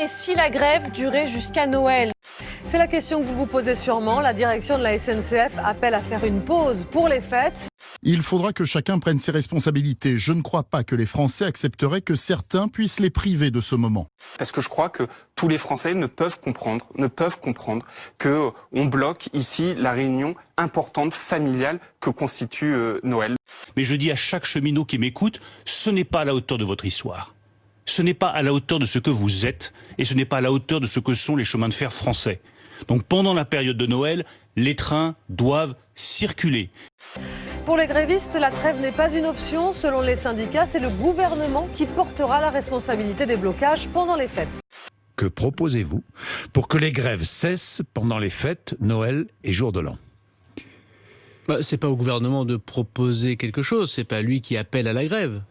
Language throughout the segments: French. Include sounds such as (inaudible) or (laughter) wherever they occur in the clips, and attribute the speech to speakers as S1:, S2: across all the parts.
S1: Et si la grève durait jusqu'à Noël? C'est la question que vous vous posez sûrement. La direction de la SNCF appelle à faire une pause pour les fêtes.
S2: Il faudra que chacun prenne ses responsabilités. Je ne crois pas que les Français accepteraient que certains puissent les priver de ce moment.
S3: Parce que je crois que tous les Français ne peuvent comprendre, ne peuvent comprendre que on bloque ici la réunion importante familiale que constitue euh, Noël.
S4: Mais je dis à chaque cheminot qui m'écoute, ce n'est pas à la hauteur de votre histoire. Ce n'est pas à la hauteur de ce que vous êtes et ce n'est pas à la hauteur de ce que sont les chemins de fer français. Donc pendant la période de Noël, les trains doivent circuler.
S1: Pour les grévistes, la trêve n'est pas une option. Selon les syndicats, c'est le gouvernement qui portera la responsabilité des blocages pendant les fêtes.
S5: Que proposez-vous pour que les grèves cessent pendant les fêtes, Noël et jour de l'an?
S6: Bah, C'est pas au gouvernement de proposer quelque chose, c'est pas lui qui appelle à la grève.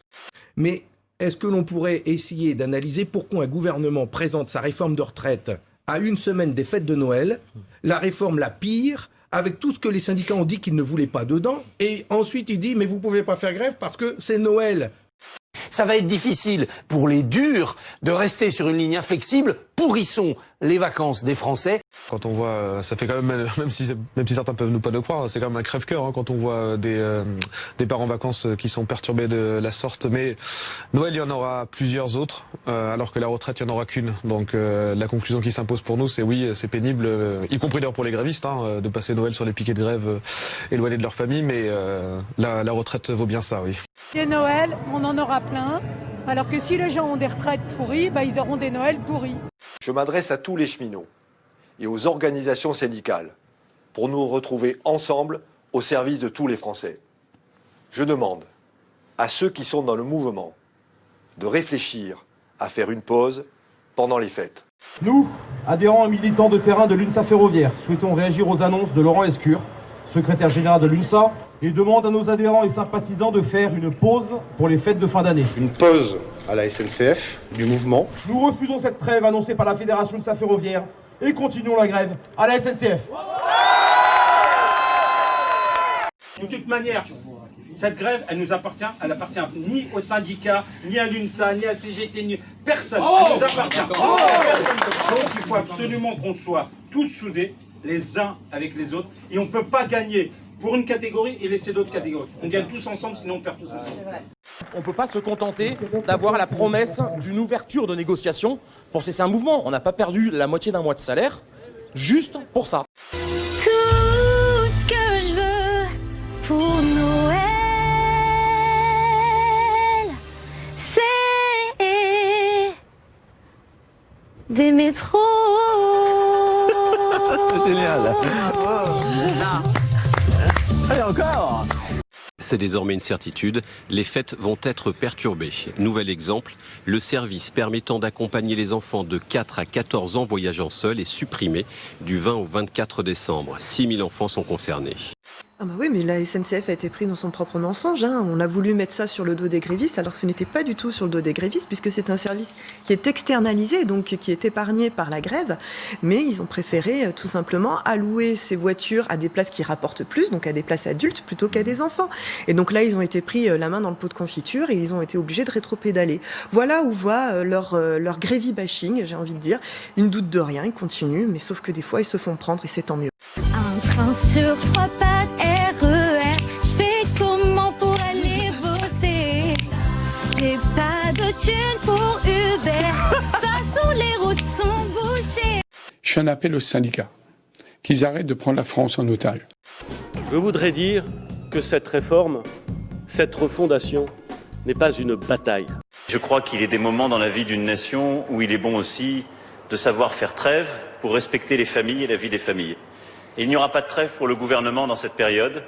S7: Mais est-ce que l'on pourrait essayer d'analyser pourquoi un gouvernement présente sa réforme de retraite à une semaine des fêtes de Noël, la réforme la pire, avec tout ce que les syndicats ont dit qu'ils ne voulaient pas dedans, et ensuite il dit mais vous pouvez pas faire grève parce que c'est Noël.
S8: Ça va être difficile pour les durs de rester sur une ligne inflexible. Pourrissons les vacances des Français.
S9: Quand on voit, euh, ça fait quand même, (laughs) même si, même si certains peuvent nous pas le croire, c'est quand même un crève-cœur hein, quand on voit euh, des, euh, des parents en vacances qui sont perturbés de la sorte. Mais Noël, il y en aura plusieurs autres, alors que la retraite, il n'y en aura qu'une. Donc la conclusion qui s'impose pour nous, c'est oui, c'est pénible, y compris d'ailleurs pour les grévistes, hein, de passer Noël sur les piquets de grève éloignés de leur famille, mais la, la retraite vaut bien ça, oui.
S10: Et Noël, on en aura plein, alors que si les gens ont des retraites pourries, bah, ils auront des Noëls pourris.
S11: Je m'adresse à tous les cheminots et aux organisations syndicales pour nous retrouver ensemble au service de tous les Français. Je demande à ceux qui sont dans le mouvement de réfléchir à faire une pause pendant les fêtes.
S12: Nous, adhérents et militants de terrain de l'UNSA Ferroviaire, souhaitons réagir aux annonces de Laurent Escure, secrétaire général de l'UNSA, et demande à nos adhérents et sympathisants de faire une pause pour les fêtes de fin d'année.
S13: Une pause à la SNCF, du mouvement.
S12: Nous refusons cette trêve annoncée par la Fédération de sa ferroviaire et continuons la grève à la SNCF.
S14: De toute manière, cette grève, elle nous appartient, elle appartient ni aux syndicats, ni à l'UNSA, ni à CGT, ni personne. elle nous appartient. Donc il faut absolument qu'on soit tous soudés les uns avec les autres. Et on ne peut pas gagner pour une catégorie et laisser d'autres catégories. On gagne tous ensemble, sinon on perd tous ensemble.
S15: On ne peut pas se contenter d'avoir la promesse d'une ouverture de négociation pour cesser un mouvement. On n'a pas perdu la moitié d'un mois de salaire juste pour ça.
S16: Tout ce que je veux pour Noël, c'est des métros.
S17: Génial. Allez, encore
S18: c'est désormais une certitude, les fêtes vont être perturbées. Nouvel exemple, le service permettant d'accompagner les enfants de 4 à 14 ans voyageant seuls est supprimé du 20 au 24 décembre. 6000 enfants sont concernés.
S19: Ah bah oui, mais la SNCF a été prise dans son propre mensonge. Hein. On a voulu mettre ça sur le dos des grévistes, alors ce n'était pas du tout sur le dos des grévistes, puisque c'est un service qui est externalisé, donc qui est épargné par la grève. Mais ils ont préféré euh, tout simplement allouer ces voitures à des places qui rapportent plus, donc à des places adultes, plutôt qu'à des enfants. Et donc là, ils ont été pris euh, la main dans le pot de confiture et ils ont été obligés de rétro-pédaler. Voilà où voit euh, leur, leur grévy bashing, j'ai envie de dire. Ils ne doutent de rien, ils continuent, mais sauf que des fois, ils se font prendre et c'est tant mieux.
S16: Un train sur trois
S20: Je fais un appel aux syndicats qu'ils arrêtent de prendre la France en otage.
S21: Je voudrais dire que cette réforme, cette refondation, n'est pas une bataille.
S22: Je crois qu'il est des moments dans la vie d'une nation où il est bon aussi de savoir faire trêve pour respecter les familles et la vie des familles. Et il n'y aura pas de trêve pour le gouvernement dans cette période.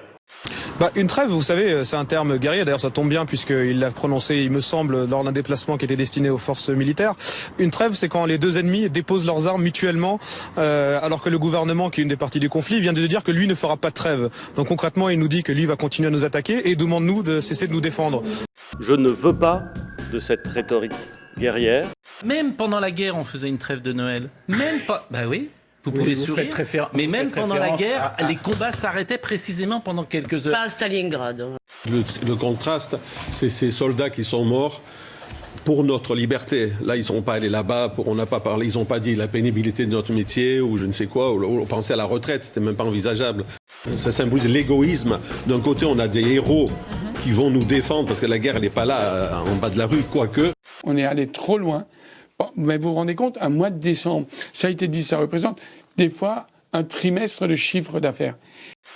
S23: Bah, une trêve, vous savez, c'est un terme guerrier. D'ailleurs, ça tombe bien puisqu'il l'a prononcé, il me semble, lors d'un déplacement qui était destiné aux forces militaires. Une trêve, c'est quand les deux ennemis déposent leurs armes mutuellement, euh, alors que le gouvernement, qui est une des parties du conflit, vient de dire que lui ne fera pas de trêve. Donc concrètement, il nous dit que lui va continuer à nous attaquer et demande nous de cesser de nous défendre.
S21: Je ne veux pas de cette rhétorique guerrière.
S6: Même pendant la guerre, on faisait une trêve de Noël. Même pas. Bah oui. Vous pouvez sourire. Mais même pendant la guerre, les combats s'arrêtaient précisément pendant quelques heures.
S1: Pas à Stalingrad.
S24: Le, contraste, c'est ces soldats qui sont morts
S21: pour notre liberté. Là, ils ne sont pas allés là-bas, on n'a pas parlé, ils n'ont pas dit la pénibilité de notre métier ou je ne sais quoi, ou, ou penser à la retraite, c'était même pas envisageable. Ça symbolise l'égoïsme. D'un côté, on a des héros qui vont nous défendre parce que la guerre, elle n'est pas là euh, en bas de la rue, quoique.
S20: On est allé trop loin. Bon, mais vous vous rendez compte, un mois de décembre, ça a été dit, ça représente des fois un trimestre de chiffre d'affaires.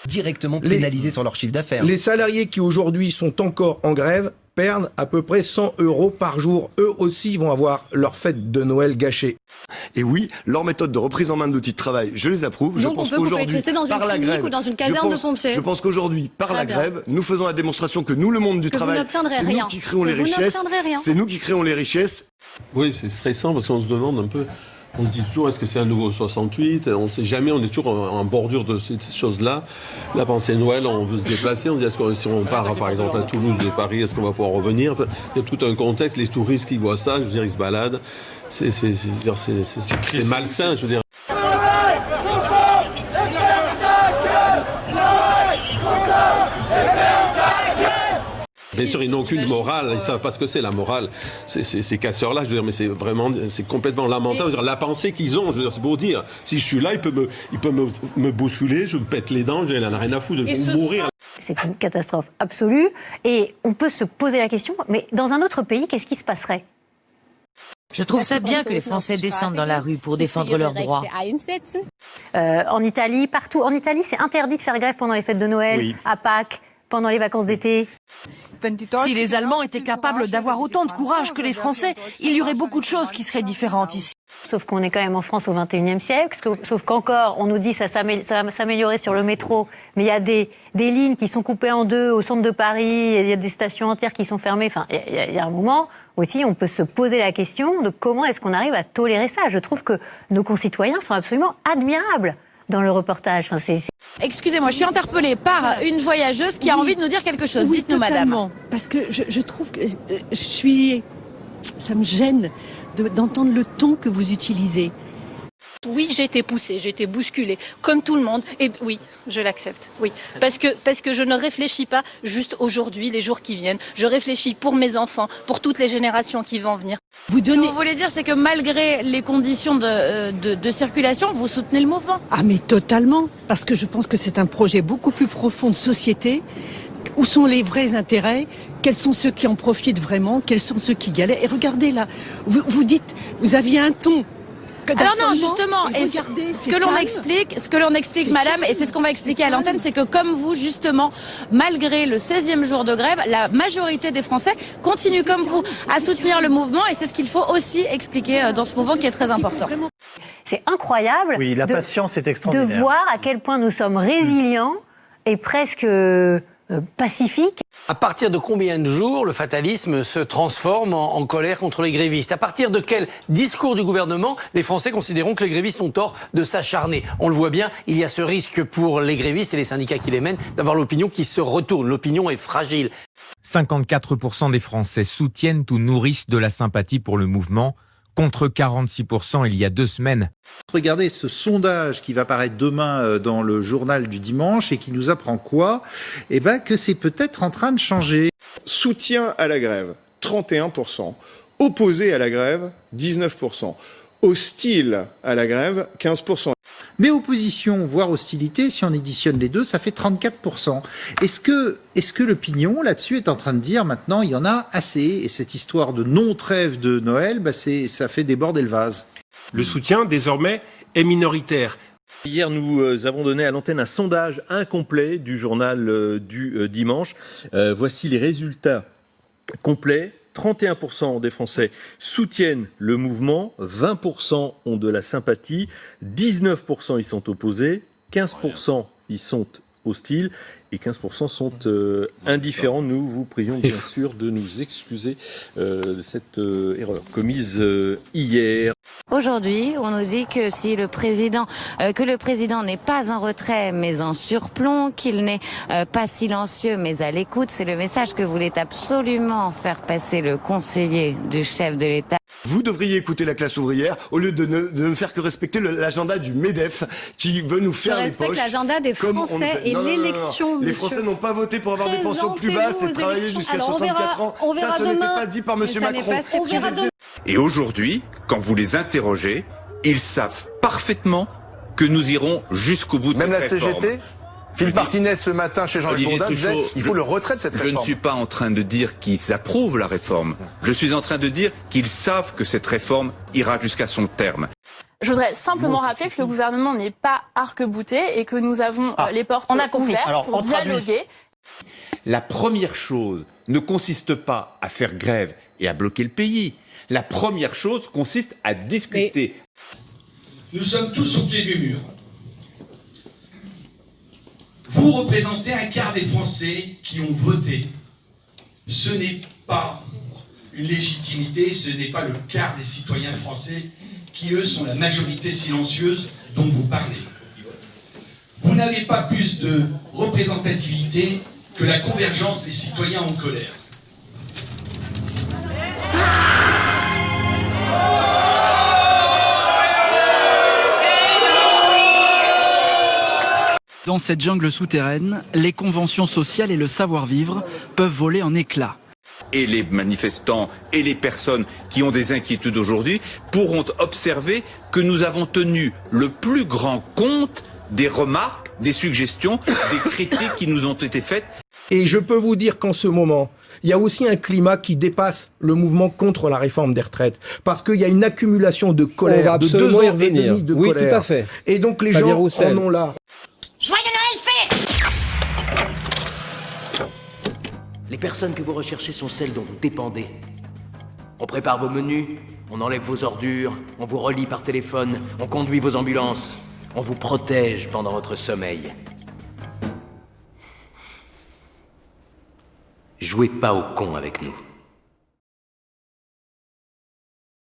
S25: Directement pénalisés sur leur chiffre d'affaires.
S7: Les salariés qui aujourd'hui sont encore en grève perdent à peu près 100 euros par jour. Eux aussi vont avoir leur fête de Noël gâchée.
S26: Et oui, leur méthode de reprise en main de l'outil de travail, je les approuve. je
S27: Donc, on
S26: pense
S27: peut- vous pouvez
S26: qu'aujourd'hui, par la grève,
S27: ou dans une
S26: je
S27: caserne de
S26: pense-
S27: pompiers.
S26: Je pense qu'aujourd'hui, par
S27: Très
S26: la
S27: bien.
S26: grève, nous faisons la démonstration que nous, le monde du
S27: Que
S26: travail, c'est nous qui créons
S27: Que
S26: les
S27: vous
S26: richesses.
S27: n'obtiendrez rien.
S26: C'est nous qui créons les richesses.
S21: Oui, c'est stressant parce qu'on se demande un peu. On se dit toujours, est-ce que c'est un nouveau 68 On ne sait jamais, on est toujours en, en bordure de ces ces choses-là. Là, pendant c'est Noël, on veut se déplacer, on se dit, est-ce que si on part, par exemple, à Toulouse de Paris, est-ce qu'on va pouvoir revenir? Enfin, Il y a tout un contexte, les touristes qui voient ça, je veux dire, ils se baladent. C'est malsain, je veux dire. Bien sûr, ils n'ont aucune morale, ils savent pas ce que c'est la morale. Ces casseurs-là, je veux dire, mais c'est vraiment, c'est complètement lamentable. Je veux dire, la pensée qu'ils ont, je veux dire, c'est pour dire, si je suis là, il peut me, il peut me, me bousculer, je me pète les dents, a rien à foutre, je vais mourir.
S24: C'est une catastrophe absolue. Et on peut se poser la question, mais dans un autre pays, qu'est-ce qui se passerait?
S28: Je trouve ça bien que les Français descendent dans la rue pour défendre leurs droits.
S24: Euh, En Italie, partout. En Italie, c'est interdit de faire grève pendant les fêtes de Noël,
S28: Oui.
S24: à Pâques, pendant les vacances d'été.
S29: Si les Allemands étaient capables d'avoir autant de courage que les Français, il y aurait beaucoup de choses qui seraient différentes ici.
S24: Sauf qu'on est quand même en France au XXIe siècle, sauf qu'encore, on nous dit que ça, ça va s'améliorer sur le métro, mais il y a des, lignes qui sont coupées en deux au centre de Paris, il y a des stations entières qui sont fermées. Enfin, il y a- y a un moment aussi, on peut se poser la question de comment est-ce qu'on arrive à tolérer ça. Je trouve que nos concitoyens sont absolument admirables dans le reportage. Enfin,
S30: Excusez-moi, je suis interpellée par une voyageuse qui a envie de nous dire quelque chose.
S31: Oui,
S30: Dites-nous, madame.
S31: Parce que je, je trouve que euh, je suis. Ça me gêne de- d'entendre le ton que vous utilisez.
S32: Oui, j'ai été poussée, j'ai été bousculée, comme tout le monde. Et oui, je l'accepte. Oui, parce que parce que je ne réfléchis pas juste aujourd'hui, les jours qui viennent. Je réfléchis pour mes enfants, pour toutes les générations qui vont venir.
S30: Vous Ce que vous voulez dire, c'est que malgré les conditions de, euh, de- de circulation, vous soutenez le mouvement
S31: Ah, mais totalement. Parce que je pense que c'est un projet beaucoup plus profond de société. Où sont les vrais intérêts? Quels sont ceux qui en profitent vraiment? Quels sont ceux qui galèrent? Et regardez là, vous, vous dites, vous aviez un ton.
S30: Alors non, justement,
S31: et
S30: ce- que l'on explique, ce que l'on explique, madame,
S31: calme,
S30: et c'est ce qu'on va expliquer à l'antenne, c'est que comme vous, justement, malgré le 16e jour de grève, la majorité des Français continuent comme vous à soutenir le mouvement, et c'est ce qu'il faut aussi expliquer euh, dans ce mouvement qui est très important.
S24: C'est incroyable
S33: Oui, la
S24: de-
S33: patience est
S24: de
S33: extraordinaire.
S24: voir à quel point nous sommes résilients et presque euh, pacifiques.
S8: À partir de combien de jours le fatalisme se transforme en, en colère contre les grévistes? À partir de quel discours du gouvernement les Français considéreront que les grévistes ont tort de s'acharner? On le voit bien, il y a ce risque pour les grévistes et les syndicats qui les mènent d'avoir l'opinion qui se retourne. L'opinion est fragile.
S34: 54% des Français soutiennent ou nourrissent de la sympathie pour le mouvement, contre 46% il y a deux semaines.
S35: Regardez ce sondage qui va paraître demain euh, dans le journal du dimanche et qui nous apprend quoi? Eh ben que c'est peut-être en train de changer.
S13: Soutien à la grève, 31%. Opposé à la grève, 19%. Hostile à la grève, 15%.
S35: Mais opposition, voire hostilité, si on éditionne les deux, ça fait 34%. Est-ce que, est-ce que l'opinion là-dessus est en train de dire maintenant il y en a assez et cette histoire de non-trêve de Noël, bah c'est, ça fait déborder le vase
S36: Le soutien, désormais, est minoritaire. Hier, nous euh, avons donné à l'antenne un sondage incomplet du journal euh, du euh, dimanche. Euh, voici les résultats complets. 31% des Français soutiennent le mouvement, 20% ont de la sympathie, 19% y sont opposés, 15% y sont hostiles et 15% sont euh, indifférents. Nous vous prions bien (laughs) sûr de nous excuser euh, de cette euh, erreur commise hier.
S28: Aujourd'hui, on nous dit que si le président, euh, que le président n'est pas en retrait mais en surplomb, qu'il n'est euh, pas silencieux mais à l'écoute, c'est le message que voulait absolument faire passer le conseiller du chef de l'État.
S26: Vous devriez écouter la classe ouvrière au lieu de ne, de ne faire que respecter l'agenda du MEDEF qui veut nous
S27: Je
S26: faire les
S27: respecte
S26: poches.
S27: l'agenda des Français
S26: fait.
S27: et l'élection
S26: Les. Français n'ont pas voté pour avoir des pensions plus basses et travailler jusqu'à
S37: Alors, on
S26: 64
S37: verra-
S26: ans.
S37: on
S26: Ça, ce n'était pas dit par
S37: n'est
S26: Macron.
S38: Et aujourd'hui, quand vous les interrogez, ils savent parfaitement que nous irons jusqu'au bout de
S19: Même la
S38: cette réforme.
S19: CGT Philippe Martinez ce matin chez Jean-Luc Bourdin disait il faut
S38: je-
S19: le retrait de cette
S38: Je
S19: réforme.
S38: ne suis pas en train de dire qu'ils approuvent la réforme. Je suis en train de dire qu'ils savent que cette réforme ira jusqu'à son terme.
S3: Je voudrais simplement rappeler que le gouvernement n'est pas arc-bouté et que nous avons euh, les portes
S39: on a compris.
S3: ouvertes
S39: Alors,
S3: pour
S39: on traduit.
S3: dialoguer.
S38: La première chose ne consiste pas à faire grève et à bloquer le pays. La première chose consiste à discuter.
S40: Nous sommes tous au pied du mur. Vous représentez un quart des Français qui ont voté. Ce n'est pas une légitimité, ce n'est pas le quart des citoyens français qui, eux, sont la majorité silencieuse dont vous parlez. Vous n'avez pas plus de représentativité que la convergence des citoyens en colère.
S29: Dans cette jungle souterraine, les conventions sociales et le savoir-vivre peuvent voler en éclats.
S38: Et les manifestants et les personnes qui ont des inquiétudes aujourd'hui pourront observer que nous avons tenu le plus grand compte des remarques, des suggestions, des (coughs) critiques qui nous ont été faites.
S7: Et je peux vous dire qu'en ce moment, il y a aussi un climat qui dépasse le mouvement contre la réforme des retraites. Parce qu'il y a une accumulation de colère, de deux ans et demi de
S40: Oui,
S7: colère.
S40: tout à fait.
S7: Et donc les
S40: Fabien
S7: gens
S40: Roussel.
S7: en ont là.
S41: Joyeux Noël fait
S8: Les personnes que vous recherchez sont celles dont vous dépendez. On prépare vos menus, on enlève vos ordures, on vous relie par téléphone, on conduit vos ambulances, on vous protège pendant votre sommeil. Jouez pas au con avec nous.